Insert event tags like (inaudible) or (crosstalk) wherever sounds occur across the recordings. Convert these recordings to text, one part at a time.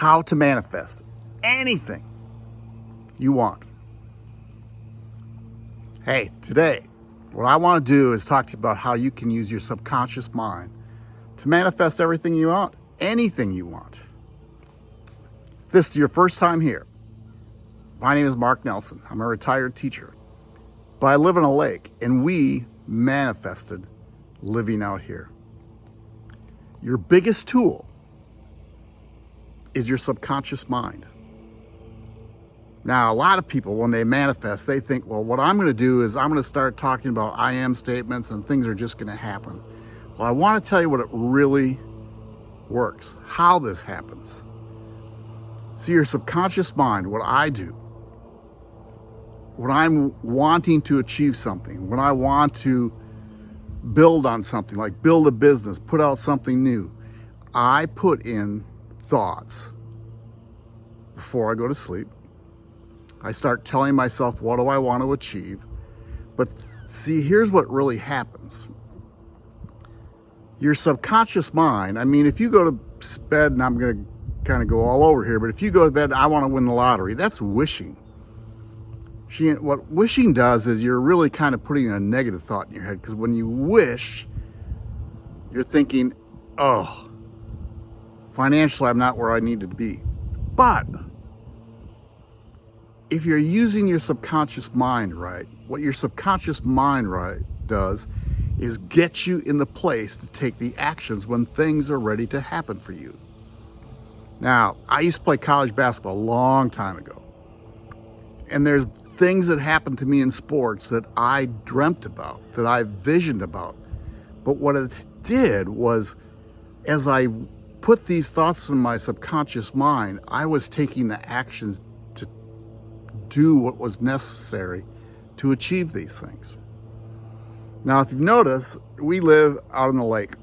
how to manifest anything you want. Hey, today, what I want to do is talk to you about how you can use your subconscious mind to manifest everything you want, anything you want. If this is your first time here, my name is Mark Nelson. I'm a retired teacher, but I live in a lake and we manifested living out here. Your biggest tool is your subconscious mind. Now, a lot of people, when they manifest, they think, well, what I'm going to do is I'm going to start talking about I am statements and things are just going to happen. Well, I want to tell you what it really works, how this happens. See, your subconscious mind, what I do, when I'm wanting to achieve something, when I want to build on something, like build a business, put out something new, I put in thoughts before I go to sleep. I start telling myself, what do I want to achieve? But see, here's what really happens. Your subconscious mind, I mean, if you go to bed, and I'm going to kind of go all over here, but if you go to bed, I want to win the lottery, that's wishing. She, what wishing does is you're really kind of putting a negative thought in your head because when you wish, you're thinking, oh, Financially, I'm not where I needed to be. But if you're using your subconscious mind right, what your subconscious mind right does is get you in the place to take the actions when things are ready to happen for you. Now, I used to play college basketball a long time ago. And there's things that happened to me in sports that I dreamt about, that I visioned about. But what it did was, as I put these thoughts in my subconscious mind, I was taking the actions to do what was necessary to achieve these things. Now, if you've noticed, we live out on the lake.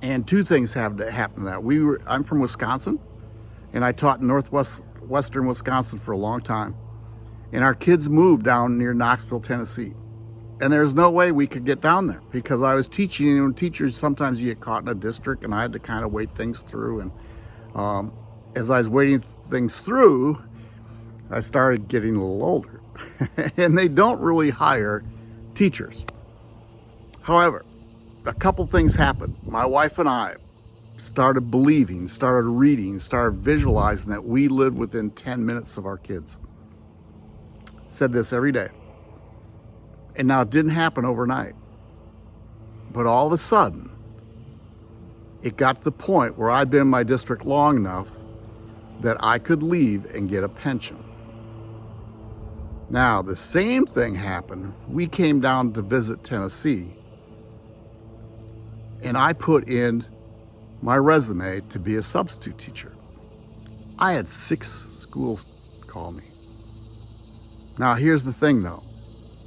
And two things have to happen to that. We were, I'm from Wisconsin, and I taught in northwest western Wisconsin for a long time. And our kids moved down near Knoxville, Tennessee. And there's no way we could get down there because I was teaching, you know, teachers, sometimes you get caught in a district and I had to kind of wait things through. And um, as I was waiting things through, I started getting a little older (laughs) and they don't really hire teachers. However, a couple things happened. My wife and I started believing, started reading, started visualizing that we lived within 10 minutes of our kids. Said this every day. And now it didn't happen overnight. But all of a sudden, it got to the point where I'd been in my district long enough that I could leave and get a pension. Now, the same thing happened. We came down to visit Tennessee, and I put in my resume to be a substitute teacher. I had six schools call me. Now, here's the thing though.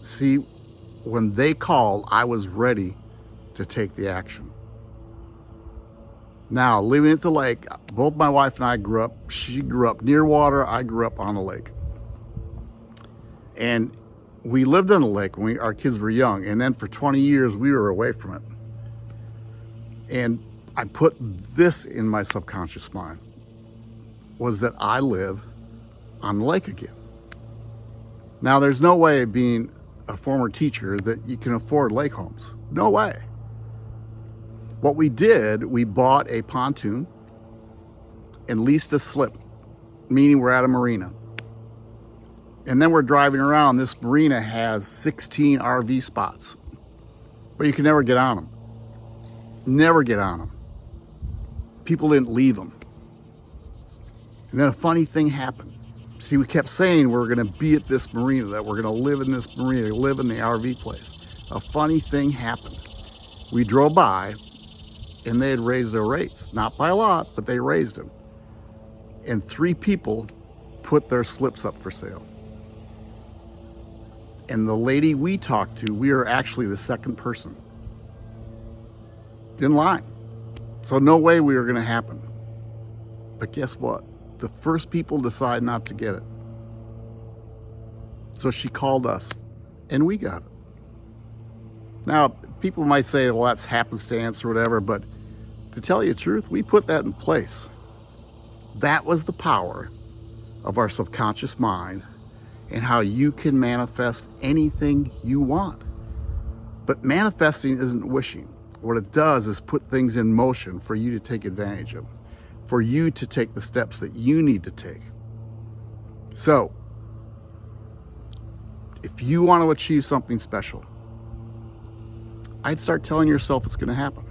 See, when they called, I was ready to take the action. Now, living at the lake, both my wife and I grew up, she grew up near water, I grew up on the lake. And we lived on the lake when we, our kids were young, and then for 20 years we were away from it. And I put this in my subconscious mind, was that I live on the lake again. Now, there's no way of being a former teacher that you can afford lake homes. No way. What we did, we bought a pontoon and leased a slip, meaning we're at a marina. And then we're driving around. This marina has 16 RV spots, but you can never get on them. Never get on them. People didn't leave them. And then a funny thing happened. See, we kept saying we're going to be at this marina, that we're going to live in this marina, live in the RV place. A funny thing happened. We drove by and they had raised their rates. Not by a lot, but they raised them. And three people put their slips up for sale. And the lady we talked to, we are actually the second person. Didn't lie. So no way we were going to happen. But guess what? The first people decide not to get it. So she called us and we got it. Now, people might say, well, that's happenstance or whatever, but to tell you the truth, we put that in place. That was the power of our subconscious mind and how you can manifest anything you want. But manifesting isn't wishing. What it does is put things in motion for you to take advantage of, for you to take the steps that you need to take. So, if you want to achieve something special, I'd start telling yourself it's going to happen.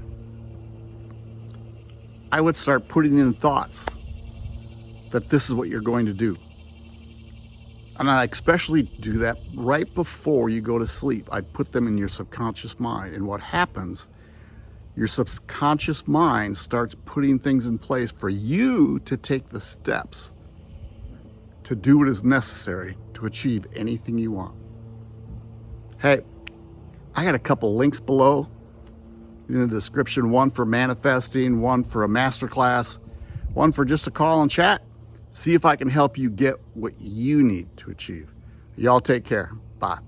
I would start putting in thoughts that this is what you're going to do. And I especially do that right before you go to sleep. I put them in your subconscious mind. And what happens, your subconscious mind starts putting things in place for you to take the steps to do what is necessary to achieve anything you want. Hey, I got a couple links below in the description, one for manifesting, one for a masterclass, one for just a call and chat. See if I can help you get what you need to achieve. Y'all take care. Bye.